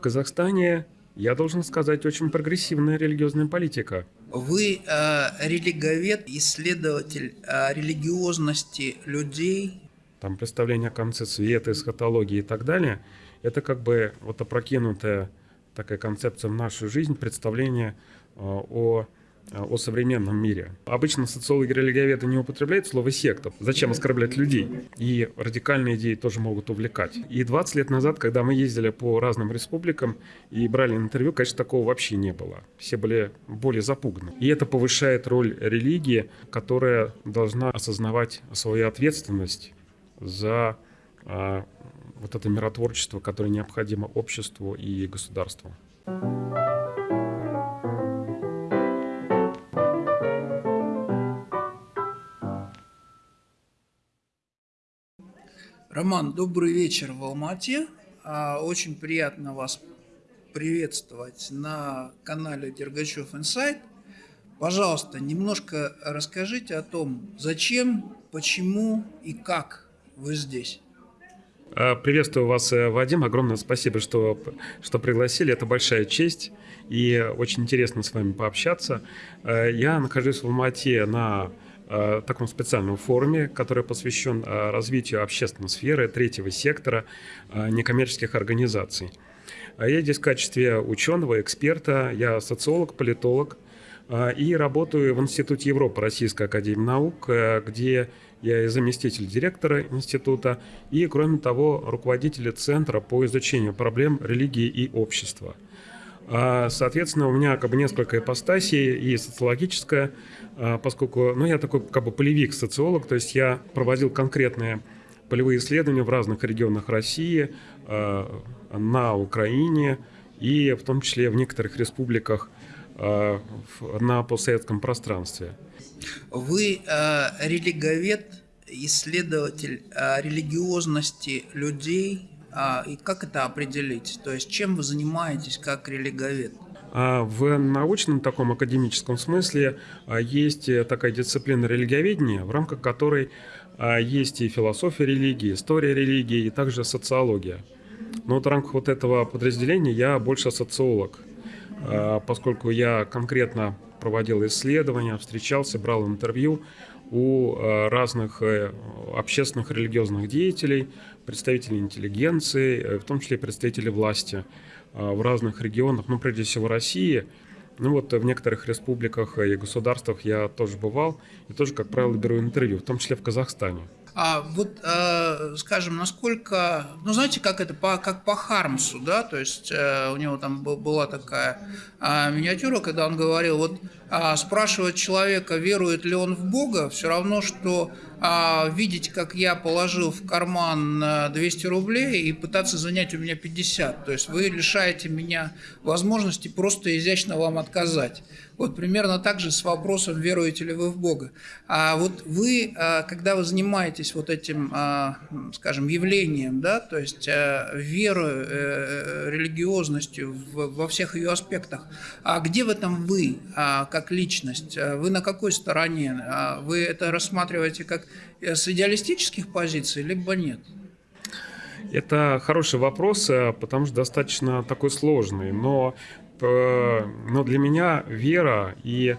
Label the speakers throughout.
Speaker 1: В Казахстане, я должен сказать, очень прогрессивная религиозная политика.
Speaker 2: Вы э, религовед, исследователь э, религиозности людей.
Speaker 1: Там представление о конце света, эсхатологии и так далее, это как бы вот опрокинутая такая концепция в нашу жизнь, представление э, о о современном мире. Обычно социологи религиоведы не употребляют слово «секта». Зачем оскорблять людей? И радикальные идеи тоже могут увлекать. И 20 лет назад, когда мы ездили по разным республикам и брали интервью, конечно, такого вообще не было. Все были более запуганы. И это повышает роль религии, которая должна осознавать свою ответственность за а, вот это миротворчество, которое необходимо обществу и государству.
Speaker 2: Роман, добрый вечер в Алмате. А, очень приятно вас приветствовать на канале Дергачев Инсайт. Пожалуйста, немножко расскажите о том, зачем, почему и как вы здесь.
Speaker 1: А, приветствую вас, э, Вадим. Огромное спасибо, что, что пригласили. Это большая честь и очень интересно с вами пообщаться. Э, я нахожусь в Алмате на Э, таком специальном форуме, который посвящен э, развитию общественной сферы, третьего сектора, э, некоммерческих организаций. А я здесь в качестве ученого, эксперта, я социолог, политолог, и работаю в Институте Европы Российской Академии Наук, где я и заместитель директора института, и, кроме того, руководитель Центра по изучению проблем религии и общества. Соответственно, у меня как бы несколько ипостасей, и социологическая, а, поскольку ну, я такой как бы полевик, социолог, то есть я проводил конкретные полевые исследования в разных регионах России, а, на Украине и в том числе в некоторых республиках а, на постсоветском пространстве.
Speaker 2: Вы э, религовед, исследователь э, религиозности людей, э, и как это определить? То есть чем вы занимаетесь как религовед?
Speaker 1: А в научном таком академическом смысле а, есть э, такая дисциплина религиоведения, в рамках которой а, есть и философия религии, история религии, и также социология. Но вот в рамках вот этого подразделения я больше социолог, поскольку я конкретно проводил исследования, встречался, брал интервью у разных э, общественных религиозных деятелей, представителей интеллигенции, э, в том числе представителей власти – в разных регионах, ну, прежде всего, России. Ну, вот в некоторых республиках и государствах я тоже бывал, и тоже, как правило, беру интервью, в том числе в Казахстане.
Speaker 2: А вот, э, скажем, насколько, ну знаете, как это, по, как по Хармсу, да, то есть э, у него там была такая э, миниатюра, когда он говорил, вот э, спрашивать человека, верует ли он в Бога, все равно, что э, видеть, как я положил в карман 200 рублей и пытаться занять у меня 50, то есть вы лишаете меня возможности просто изящно вам отказать. Вот примерно так же с вопросом, веруете ли вы в Бога. А вот вы, а, когда вы занимаетесь вот этим, а, скажем, явлением, да, то есть а, верой, э, религиозностью во всех ее аспектах, а где в этом вы, как личность? Вы на какой стороне? Вы это рассматриваете как э, с идеалистических позиций, либо нет?
Speaker 1: Это хороший вопрос, э, потому что достаточно такой сложный. Но Э, но для меня вера и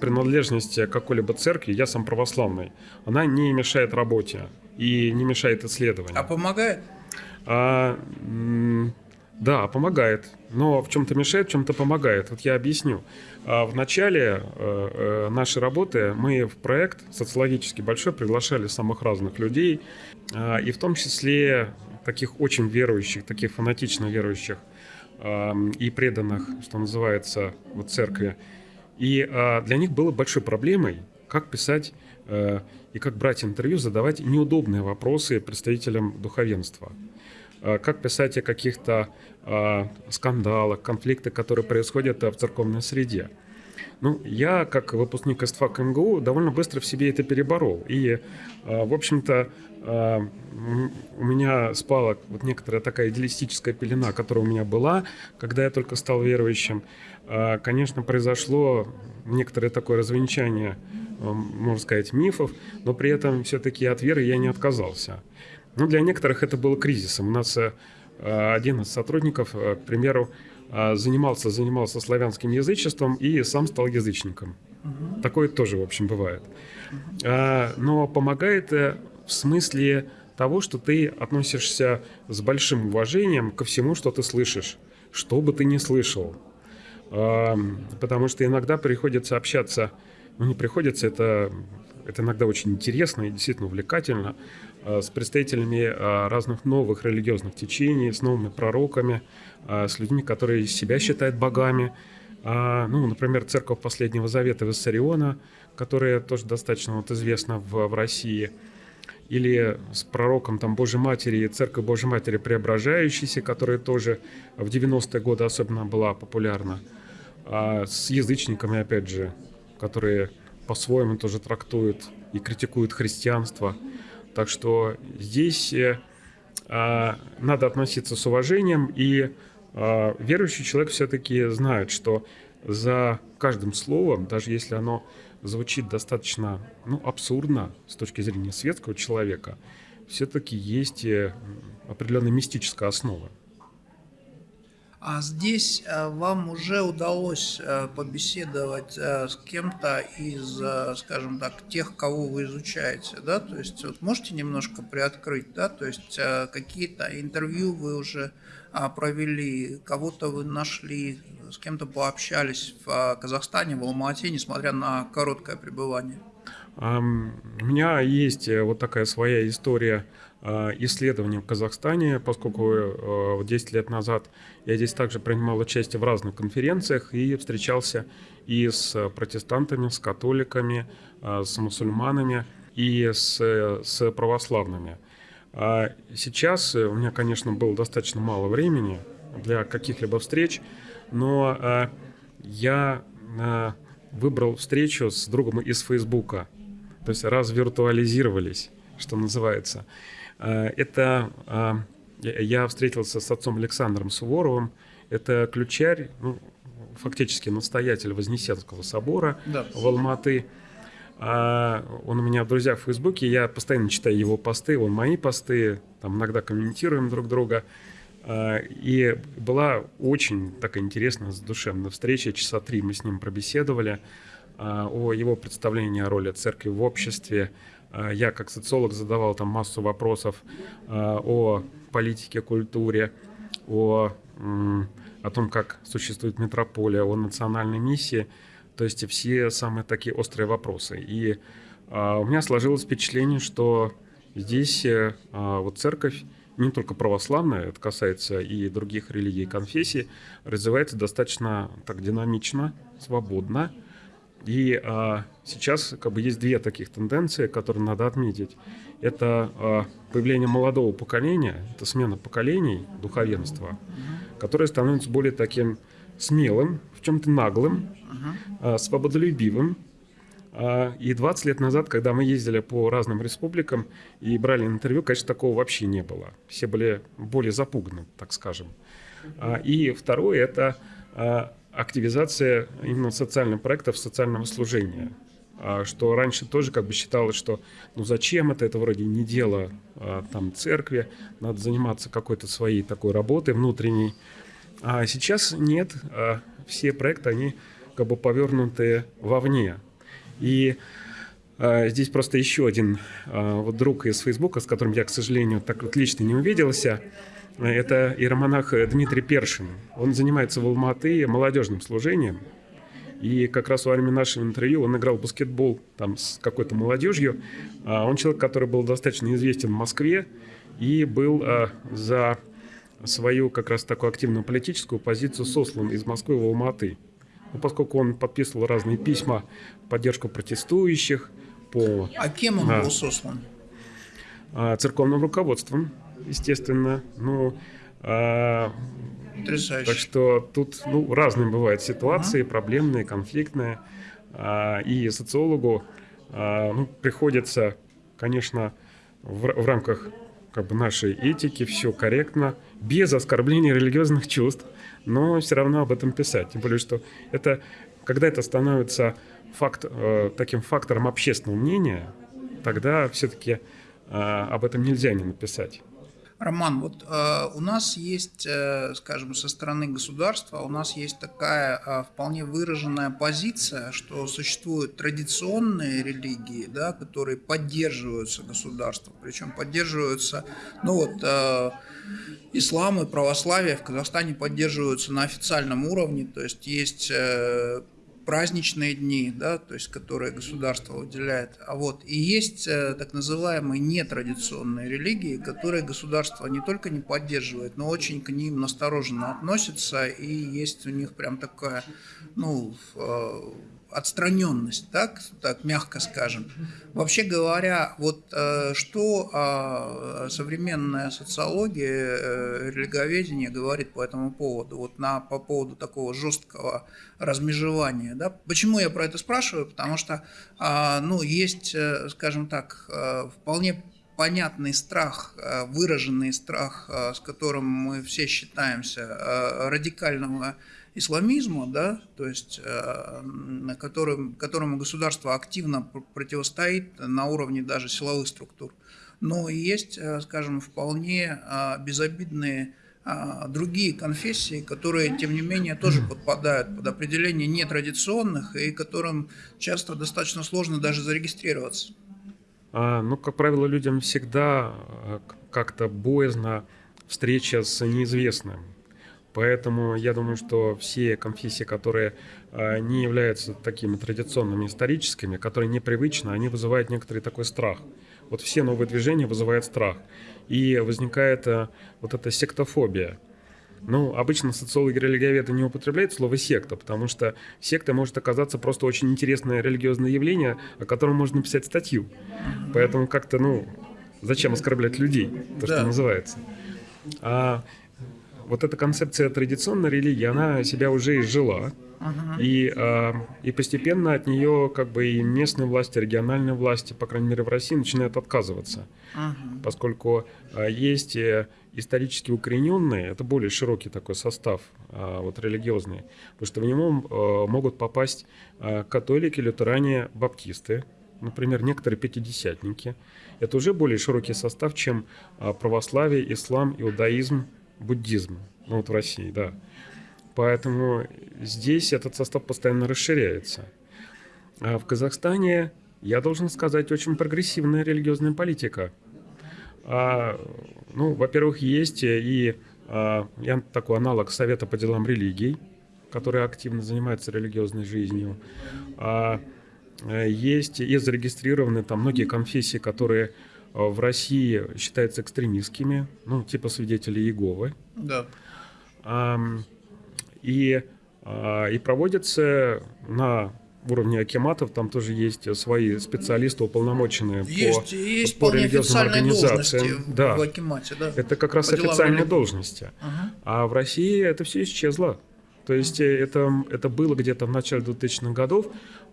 Speaker 1: принадлежность к какой-либо церкви, я сам православный, она не мешает работе и не мешает исследованию.
Speaker 2: А помогает?
Speaker 1: А, да, помогает. Но в чем-то мешает, в чем-то помогает. Вот я объясню. А, в начале э, э, нашей работы мы в проект социологически большой приглашали самых разных людей, и в том числе таких очень верующих, таких фанатично верующих и преданных, что называется, в церкви. И а, для них было большой проблемой, как писать э, и как брать интервью, задавать неудобные вопросы представителям духовенства. А, как писать о каких-то а, скандалах, конфликтах, которые происходят в церковной среде. Ну, я, как выпускник СТФАК МГУ, довольно быстро в себе это переборол. И, в общем-то, а, у меня спала вот некоторая такая идеалистическая пелена, которая у меня была, когда я только стал верующим. А, конечно, произошло некоторое такое развенчание, а, можно сказать, мифов, но при этом все-таки от веры я не отказался. Но для некоторых это было кризисом. У нас один из сотрудников, к примеру, занимался, занимался славянским язычеством и сам стал язычником. Угу. Такое тоже, в общем, бывает. Угу. Но помогает в смысле того, что ты относишься с большим уважением ко всему, что ты слышишь, что бы ты ни слышал. Потому что иногда приходится общаться, ну не приходится, это, это иногда очень интересно и действительно увлекательно, с представителями а, разных новых религиозных течений, с новыми пророками, а, с людьми, которые себя считают богами. Ну, например, церковь Последнего Завета Виссариона, которая тоже достаточно вот известна в, в России – или с пророком там, Божьей Матери, Церковь Божьей Матери Преображающейся, которая тоже в 90-е годы особенно была популярна, а с язычниками, опять же, которые по-своему тоже трактуют и критикуют христианство. Так что здесь э, а, надо относиться с уважением, и а, верующий человек все-таки знает, что за каждым словом, даже если оно звучит достаточно ну, абсурдно с точки зрения светского человека, все-таки есть э, определенная мистическая основа.
Speaker 2: А здесь э, вам уже удалось э, побеседовать с кем-то из, скажем так, тех, кого вы изучаете, да? То есть вот можете немножко приоткрыть, да? То есть какие-то интервью вы уже а, провели, кого-то вы нашли, с кем-то пообщались в Казахстане, в Алмате, несмотря на короткое пребывание?
Speaker 1: У меня есть э, вот такая своя история исследований в Казахстане, поскольку 10 э, лет назад я здесь также принимал участие в разных конференциях и встречался и с протестантами, с католиками, с мусульманами и с, с православными. Сейчас у меня, конечно, было достаточно мало времени для каких-либо встреч, но э, я э, выбрал встречу с другом из Фейсбука, то есть развиртуализировались, что называется. Э, это э, я встретился с отцом Александром Суворовым, это ключарь, ну, фактически настоятель Вознесенского собора да. в Алматы. А он у меня в друзьях в Фейсбуке, я постоянно читаю его посты, он мои посты, там иногда комментируем друг друга. А, и была очень такая интересная, душевная встреча. Часа три мы с ним пробеседовали а, о его представлении о роли церкви в обществе. А, я как социолог задавал там массу вопросов о политике, культуре, о, о том, как существует метрополия, о национальной миссии. То есть все самые такие острые вопросы. И у меня сложилось впечатление, что здесь вот церковь не только православная, это касается и других религий и конфессий, развивается достаточно так динамично, свободно. И а, сейчас как бы есть две таких тенденции, которые надо отметить. Это а, появление молодого поколения, это смена поколений духовенства, которое становится более таким смелым, в чем-то наглым, а, свободолюбивым, а, и 20 лет назад, когда мы ездили по разным республикам и брали интервью, конечно, такого вообще не было. Все были более запуганы, так скажем. А, и второе – это а, активизация именно социальных проектов, социального служения. Что раньше тоже как бы считалось, что ну зачем это, это вроде не дело там церкви, надо заниматься какой-то своей такой работой внутренней. А сейчас нет, все проекты, они как бы повернуты вовне, и здесь просто еще один вот друг из Фейсбука, с которым я, к сожалению, так вот лично не увиделся. Это иеромонах Дмитрий Першин. Он занимается в Алматы молодежным служением. И как раз во время нашего интервью он играл в баскетбол там с какой-то молодежью. А он человек, который был достаточно известен в Москве и был а, за свою как раз такую активную политическую позицию сослан из Москвы в Алматы. Но поскольку он подписывал разные письма в поддержку протестующих, по...
Speaker 2: А кем он а, был сослан?
Speaker 1: А, церковным руководством, естественно. Ну, а,
Speaker 2: Потрясающе.
Speaker 1: Так что тут ну, разные бывают ситуации, ага. проблемные, конфликтные. А, и социологу а, ну, приходится, конечно, в, в рамках как бы, нашей этики все корректно, без оскорбления религиозных чувств но все равно об этом писать. Тем более, что это, когда это становится факт, э, таким фактором общественного мнения, тогда все-таки э, об этом нельзя не написать.
Speaker 2: Роман, вот э, у нас есть, э, скажем, со стороны государства, у нас есть такая э, вполне выраженная позиция, что существуют традиционные религии, да, которые поддерживаются государством, причем поддерживаются, ну вот, э, ислам и православие в Казахстане поддерживаются на официальном уровне, то есть есть э, праздничные дни, да, то есть которые государство выделяет. А вот и есть э, так называемые нетрадиционные религии, которые государство не только не поддерживает, но очень к ним настороженно относится, и есть у них прям такая, ну, э, отстраненность, так, так мягко скажем. Вообще говоря, вот э, что э, современная социология, э, религоведение говорит по этому поводу, вот на, по поводу такого жесткого размежевания. Да? Почему я про это спрашиваю? Потому что э, ну, есть, э, скажем так, вполне понятный страх, выраженный страх, с которым мы все считаемся, радикального исламизма, да, то есть э, которым, которому государство активно противостоит на уровне даже силовых структур. Но есть, э, скажем, вполне э, безобидные другие конфессии, которые, тем не менее, тоже подпадают под определение нетрадиционных и которым часто достаточно сложно даже зарегистрироваться.
Speaker 1: А, ну, как правило, людям всегда как-то боязно встреча с неизвестным. Поэтому я думаю, что все конфессии, которые а, не являются такими традиционными историческими, которые непривычны, они вызывают некоторый такой страх. Вот все новые движения вызывают страх. И возникает а, вот эта сектофобия. Ну, обычно социологи религиоведы не употребляют слово «секта», потому что секта может оказаться просто очень интересное религиозное явление, о котором можно написать статью. Поэтому как-то, ну, зачем оскорблять людей, то, да. что называется. А вот эта концепция традиционной религии, она себя уже изжила. Uh-huh. И, э, и постепенно от нее как бы и местные власти, региональные власти, по крайней мере в России, начинают отказываться. Uh-huh. Поскольку э, есть исторически укорененные, это более широкий такой состав, э, вот религиозный, потому что в него э, могут попасть э, католики, лютеране, баптисты, например, некоторые пятидесятники. Это уже более широкий состав, чем православие, ислам, иудаизм, буддизм, ну вот в России, да. Поэтому здесь этот состав постоянно расширяется. А в Казахстане, я должен сказать, очень прогрессивная религиозная политика. А, ну, во-первых, есть и а, такой аналог Совета по делам религий, который активно занимается религиозной жизнью. А, есть и зарегистрированы там многие конфессии, которые Э, в России считаются экстремистскими, ну, типа свидетелей Иеговы.
Speaker 2: Да.
Speaker 1: И, а, и проводятся на уровне акиматов, там тоже есть свои специалисты, уполномоченные
Speaker 2: есть, по, есть по религиозным организациям. Да. В акимате, да.
Speaker 1: Это как раз по официальные должности. Ага. А в России это все исчезло. То есть э, это, это было где-то в начале 2000-х годов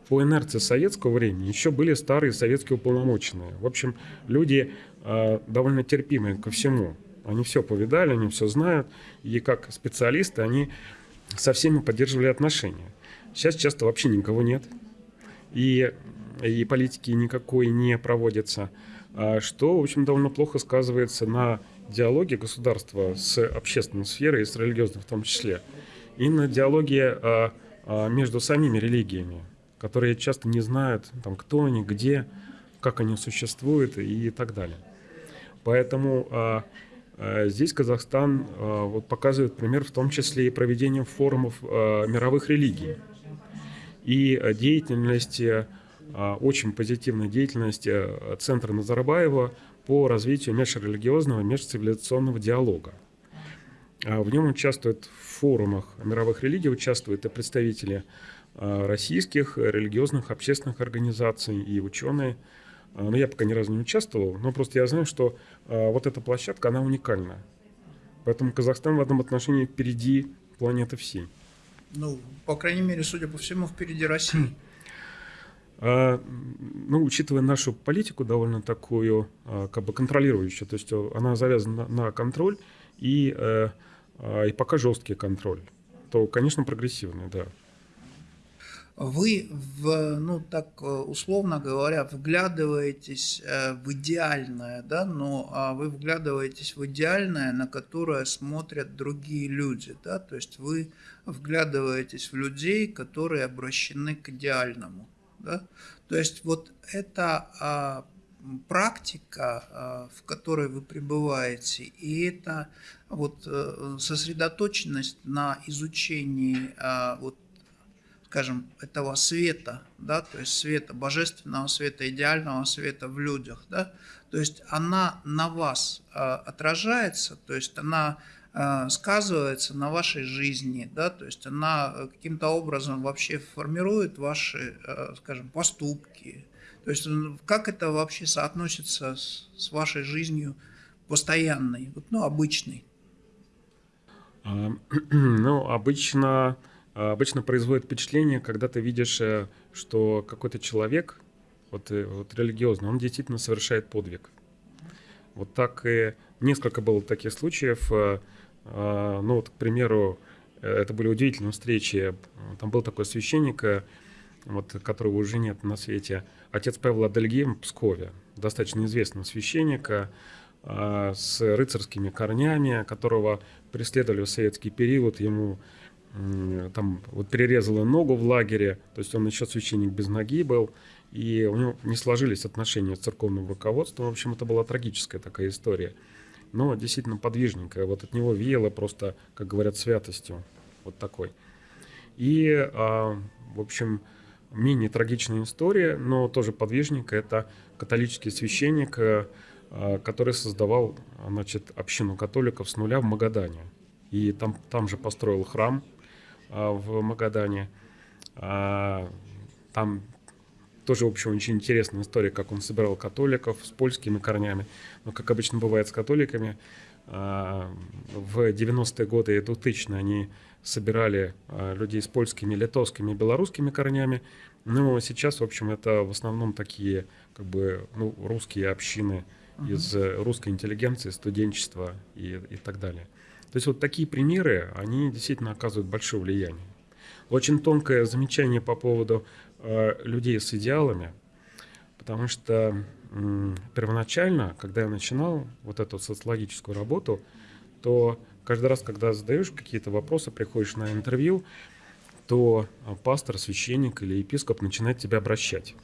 Speaker 1: по инерции советского времени еще были старые советские уполномоченные. В общем, люди э, довольно терпимые ко всему. Они все повидали, они все знают, и как специалисты они со всеми поддерживали отношения. Сейчас часто вообще никого нет, и, и политики никакой не проводится, а что, в общем, довольно плохо сказывается на диалоге государства с общественной сферой и с религиозной в том числе, и на диалоге а, между самими религиями которые часто не знают, там, кто они, где, как они существуют и так далее. Поэтому а, а, здесь Казахстан а, вот, показывает пример в том числе и проведением форумов а, мировых религий и деятельность, а, очень позитивной деятельности а, Центра Назарбаева по развитию межрелигиозного, межцивилизационного диалога. А, в нем участвуют в форумах мировых религий, участвуют и представители российских религиозных общественных организаций и ученые. Э, но я пока ни разу не участвовал, но просто я знаю, что э, вот эта площадка, она уникальна. Поэтому Казахстан в этом отношении впереди планеты всей.
Speaker 2: Ну, по крайней мере, судя по всему, впереди России.
Speaker 1: Ну, учитывая нашу политику довольно такую, как бы контролирующую, то есть она завязана на контроль и, и пока жесткий контроль, то, конечно, прогрессивный, да.
Speaker 2: Вы, в, ну так э, условно говоря, вглядываетесь э, в идеальное, да, но а вы вглядываетесь в идеальное, на которое смотрят другие люди, да, то есть вы вглядываетесь в людей, которые обращены к идеальному, да, то есть вот это а, практика, а, в которой вы пребываете, и это вот э, сосредоточенность на изучении вот скажем, этого света, да, то есть света, божественного света, идеального света в людях, да, то есть она на вас э, отражается, то есть она э, сказывается на вашей жизни, да, то есть она э, каким-то образом вообще формирует ваши, э, скажем, поступки, то есть как это вообще соотносится с, с вашей жизнью постоянной, вот, ну, обычной?
Speaker 1: Ну, обычно а, обычно производит впечатление, когда ты видишь, э, что какой-то человек, вот, э, вот религиозный, он действительно совершает подвиг. Вот так и несколько было таких случаев. Э, а, ну вот, к примеру, это были удивительные встречи. Там был такой священник, вот, которого уже нет на свете, отец Павел Адельгейм в Пскове, достаточно известный священник, а, с рыцарскими корнями, которого преследовали в советский период. Ему там вот перерезала ногу в лагере, то есть он еще священник без ноги был, и у него не сложились отношения с церковным руководством. В общем, это была трагическая такая история. Но действительно подвижненькая. Вот от него веяло просто, как говорят, святостью. Вот такой. И, а, в общем, менее трагичная история, но тоже подвижненькая. Это католический священник, а, который создавал значит, общину католиков с нуля в Магадане. И там, там же построил храм, в Магадане. А, там тоже, в общем, очень интересная история, как он собирал католиков с польскими корнями. Но, как обычно бывает с католиками, а, в 90-е годы и 2000 они собирали людей с польскими, литовскими, белорусскими корнями. Но сейчас, в общем, это в основном такие как бы, ну, русские общины из русской интеллигенции, студенчества и, и так далее. То есть вот такие примеры, они действительно оказывают большое влияние. Очень тонкое замечание по поводу э, людей с идеалами, потому что э, первоначально, когда я начинал вот эту социологическую работу, то каждый раз, когда задаешь какие-то вопросы, приходишь на интервью, то э, пастор, священник или епископ начинает тебя обращать.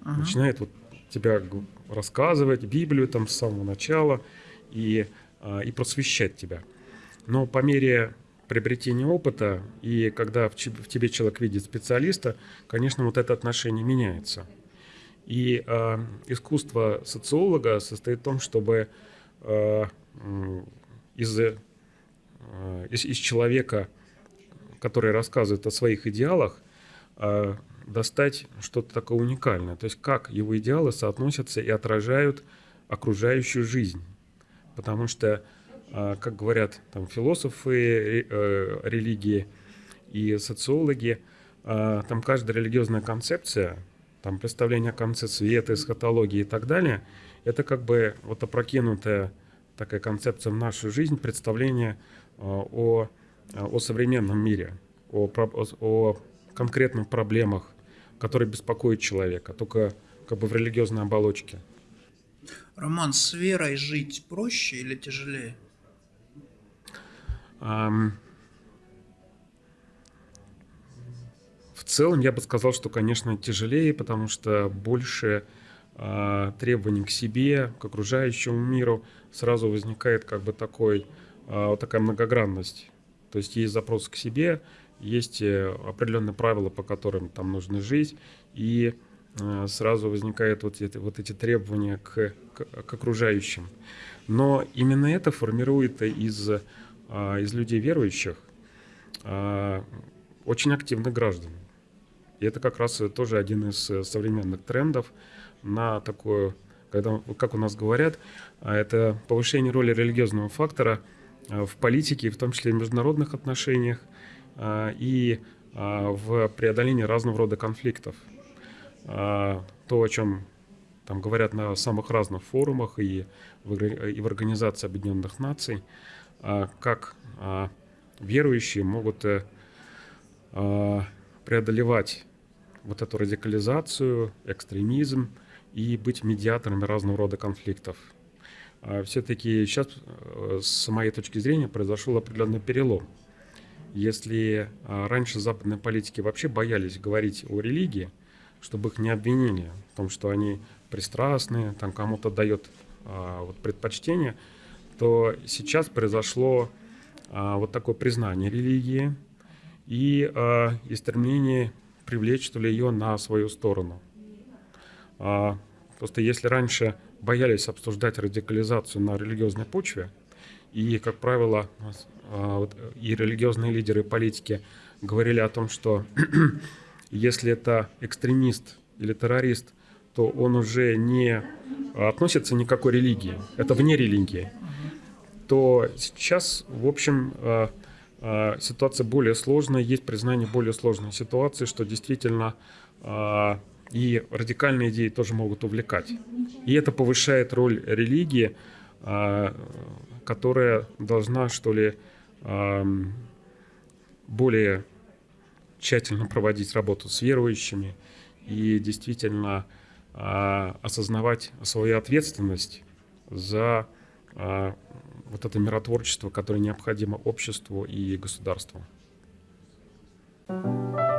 Speaker 1: Uh-huh. Начинает вот тебя рассказывать Библию там с самого начала и, э, и просвещать тебя. Но по мере приобретения опыта и когда в тебе человек видит специалиста, конечно, вот это отношение меняется. И э, искусство социолога состоит в том, чтобы э, из, э, из, из человека, который рассказывает о своих идеалах, э, достать что-то такое уникальное. То есть как его идеалы соотносятся и отражают окружающую жизнь. Потому что как говорят там философы э, религии и социологи, а, там каждая религиозная концепция, там представление о конце света, эсхатологии и так далее, это как бы вот опрокинутая такая концепция в нашу жизнь, представление а, о, о современном мире, о, о, о конкретных проблемах, которые беспокоят человека, только как бы в религиозной оболочке.
Speaker 2: Роман, с верой жить проще или тяжелее?
Speaker 1: В целом я бы сказал, что, конечно, тяжелее, потому что больше а, требований к себе, к окружающему миру, сразу возникает как бы такой, а, такая многогранность. То есть есть запрос к себе, есть э, определенные правила, по которым там нужно жить, и а, сразу возникают вот эти, вот эти требования к, к, к окружающим. Но именно это формирует из из людей верующих а, очень активных граждан. И это как раз тоже один из э, современных трендов на такое, когда, как у нас говорят, а, это повышение роли религиозного фактора в политике, в том числе в международных отношениях и в преодолении разного рода конфликтов. То, о чем там говорят на самых разных форумах и в, и в Организации Объединенных Наций – а, как а, верующие могут э, а, преодолевать вот эту радикализацию, экстремизм и быть медиаторами разного рода конфликтов. А Все-таки сейчас, э, с моей точки зрения, произошел определенный перелом. Если а, раньше западные политики вообще боялись говорить о религии, чтобы их не обвинили в том, что они пристрастные, там кому-то дает а, вот, предпочтение, то сейчас произошло а, вот такое признание религии и, а, и стремление привлечь что ли, ее на свою сторону. А, просто если раньше боялись обсуждать радикализацию на религиозной почве, и, как правило, а, вот, и религиозные лидеры, и политики говорили о том, что если это экстремист или террорист, то он уже не относится ни к какой религии, это вне религии, то сейчас, в общем, а, а, ситуация более сложная, есть признание более сложной ситуации, что действительно а, и радикальные идеи тоже могут увлекать. И это повышает роль религии, которая должна, что ли, более тщательно проводить работу с верующими и действительно осознавать свою ответственность за вот это миротворчество, которое необходимо обществу и государству. thank you